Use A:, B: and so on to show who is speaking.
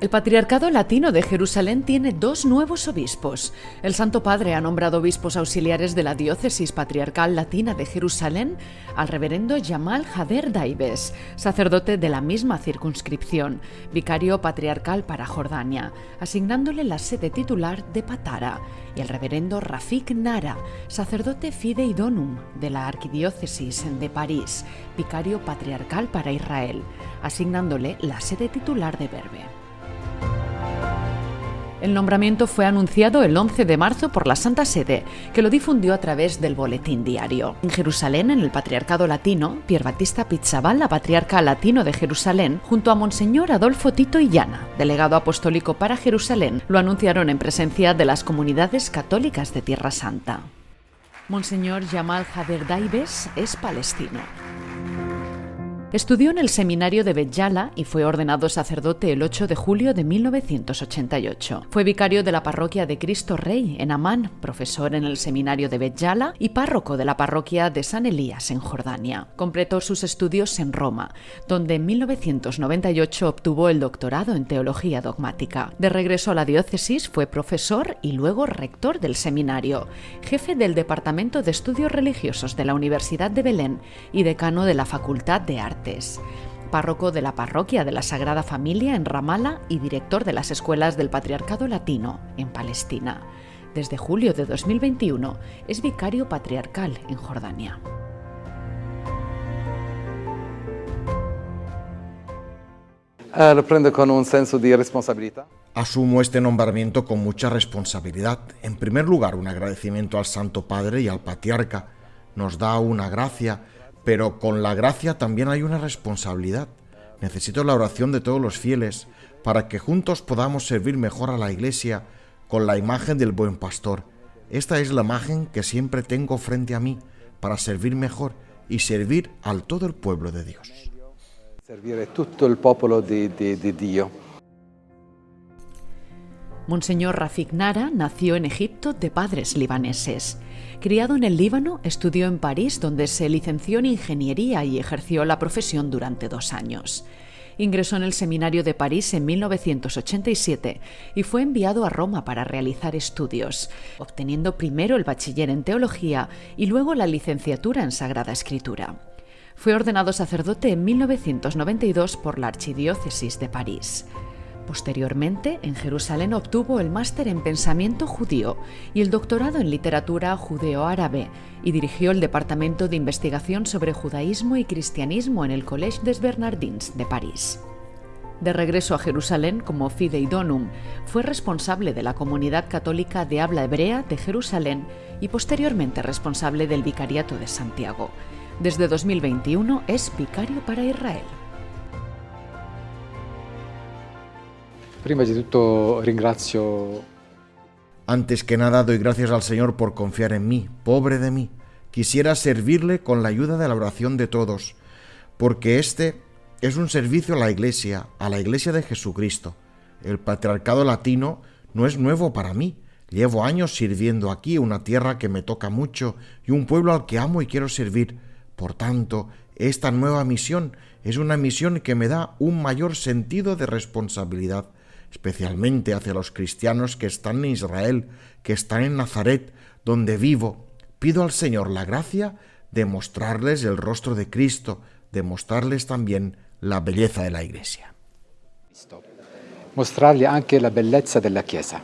A: El Patriarcado Latino de Jerusalén tiene dos nuevos obispos. El Santo Padre ha nombrado obispos auxiliares de la Diócesis Patriarcal Latina de Jerusalén al reverendo Yamal Hader Daibes, sacerdote de la misma circunscripción, vicario patriarcal para Jordania, asignándole la sede titular de Patara, y el reverendo Rafik Nara, sacerdote fidei donum de la Arquidiócesis de París, vicario patriarcal para Israel, asignándole la sede titular de Berbe. El nombramiento fue anunciado el 11 de marzo por la Santa Sede, que lo difundió a través del Boletín Diario. En Jerusalén, en el Patriarcado Latino, Pier Battista Pizzabal, la patriarca latino de Jerusalén, junto a Monseñor Adolfo Tito Illana, delegado apostólico para Jerusalén, lo anunciaron en presencia de las comunidades católicas de Tierra Santa. Monseñor Jamal Hader Daibes es palestino. Estudió en el seminario de Betjala y fue ordenado sacerdote el 8 de julio de 1988. Fue vicario de la parroquia de Cristo Rey en Amán, profesor en el seminario de Betjala y párroco de la parroquia de San Elías en Jordania. Completó sus estudios en Roma, donde en 1998 obtuvo el doctorado en teología dogmática. De regreso a la diócesis fue profesor y luego rector del seminario, jefe del Departamento de Estudios Religiosos de la Universidad de Belén y decano de la Facultad de Arte párroco de la parroquia de la Sagrada Familia en Ramala y director de las escuelas del Patriarcado Latino en Palestina. Desde julio de 2021 es vicario patriarcal en Jordania.
B: Eh, lo prendo con un senso de responsabilidad.
C: Asumo este nombramiento con mucha responsabilidad. En primer lugar, un agradecimiento al Santo Padre y al Patriarca. Nos da una gracia pero con la gracia también hay una responsabilidad. Necesito la oración de todos los fieles para que juntos podamos servir mejor a la Iglesia con la imagen del buen pastor. Esta es la imagen que siempre tengo frente a mí para servir mejor y servir al todo el pueblo de Dios.
B: Servir a todo el pueblo de, de Dios.
A: Monseñor Rafik Nara nació en Egipto de padres libaneses. Criado en el Líbano, estudió en París, donde se licenció en ingeniería y ejerció la profesión durante dos años. Ingresó en el Seminario de París en 1987 y fue enviado a Roma para realizar estudios, obteniendo primero el bachiller en teología y luego la licenciatura en Sagrada Escritura. Fue ordenado sacerdote en 1992 por la Archidiócesis de París. Posteriormente, en Jerusalén obtuvo el máster en pensamiento judío y el doctorado en literatura judeo-árabe y dirigió el Departamento de Investigación sobre Judaísmo y Cristianismo en el Collège des Bernardins de París. De regreso a Jerusalén como Fidei Donum, fue responsable de la comunidad católica de habla hebrea de Jerusalén y posteriormente responsable del Vicariato de Santiago. Desde 2021 es vicario para Israel.
C: Antes que nada doy gracias al Señor por confiar en mí, pobre de mí. Quisiera servirle con la ayuda de la oración de todos, porque este es un servicio a la Iglesia, a la Iglesia de Jesucristo. El patriarcado latino no es nuevo para mí. Llevo años sirviendo aquí, una tierra que me toca mucho y un pueblo al que amo y quiero servir. Por tanto, esta nueva misión es una misión que me da un mayor sentido de responsabilidad especialmente hacia los cristianos que están en Israel, que están en Nazaret, donde vivo. Pido al Señor la gracia de mostrarles el rostro de Cristo, de mostrarles también la belleza de la Iglesia.
B: Mostrarles anche la belleza de la Chiesa.